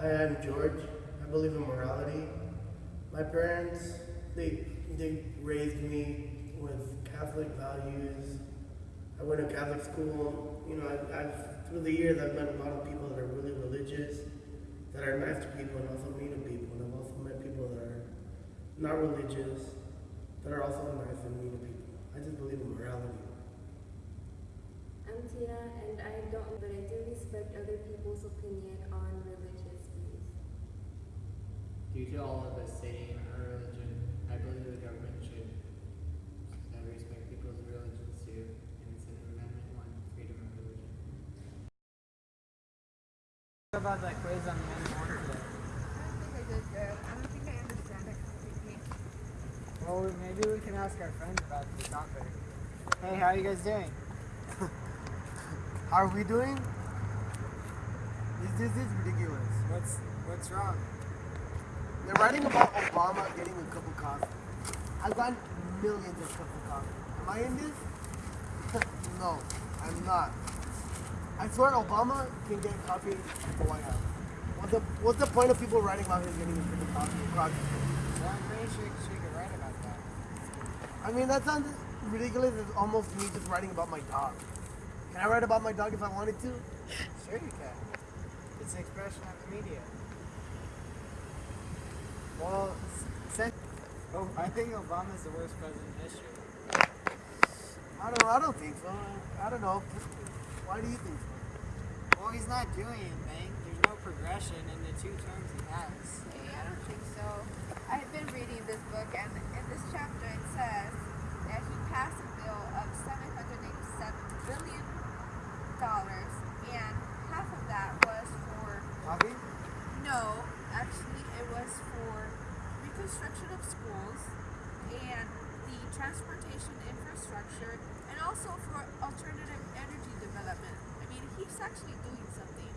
Hi, I'm George. I believe in morality. My parents, they they raised me with Catholic values. I went to Catholic school. You know, I, I've through the years I've met a lot of people that are really religious, that are nice to people and also mean to people. And I've also met people that are not religious, that are also nice and mean to people. I just believe in morality. I'm Tina, and I don't, but I do respect other people's opinion on religious views. Due to all of us stating our religion, I believe the government should respect people's religions too, and it's in Amendment 1, freedom of religion. What about that quiz on the N1 today? I don't think I did good. I don't think I understand it completely. Well, maybe we can ask our friends about the topic. Hey, how are you guys doing? How are we doing? This, this is ridiculous. What's what's wrong? They're writing about Obama getting a cup of coffee. I've gotten millions of cups of coffee. Am I in this? no, I'm not. I swear Obama can get coffee at the White House. What's the, what's the point of people writing about him getting a cup of coffee? coffee? Well, I'm pretty sure she could write about that. I mean, that sounds ridiculous. It's almost me just writing about my dog. Can I write about my dog if I wanted to? Sure you can. It's an expression of the media. Well, since oh, I think Obama's the worst president in history. I don't. I don't think so. I don't know. Why do you think so? Well, he's not doing anything. There's no progression in the two terms he has. Hey, I don't think so. I've been reading this book, and in this chapter it says that he passed a bill of $787 billion, and half of that was for Coffee? No, actually, it was for reconstruction of schools and the transportation infrastructure, and also for alternative energy development. I mean, he's actually doing something.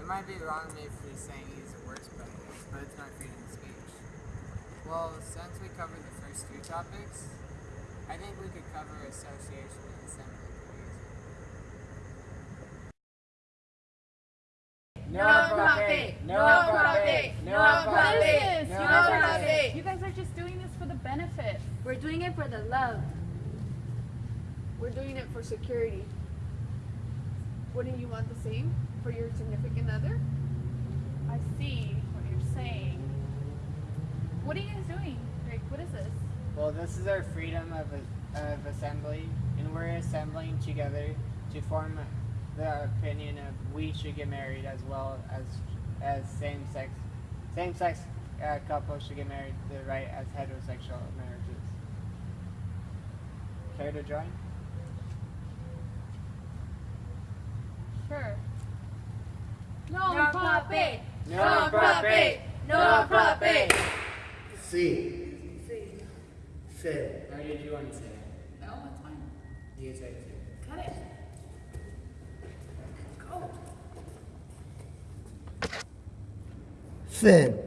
It might be wrong if he's saying he's a president, but it's not freedom of speech. Well, since we covered the first two topics, I think we could cover association and assembly pretty easily. No profit. No profit. No profit. No You guys are profit. just- You guys are just doing this for the benefit. We're doing it for the love. We're doing it for security. Wouldn't you want the same for your significant other? I see what you're saying. What are you guys doing? Like, what is this? Well, this is our freedom of, of assembly, and we're assembling together to form the opinion of we should get married as well as as same sex same sex uh, couples should get married the right as heterosexual marriages. Care to join? Sure. No profit. No profit. No profit. C. Fin. Or did you want to say it? No, that's fine. You say it too. Cut it. Go. Fin.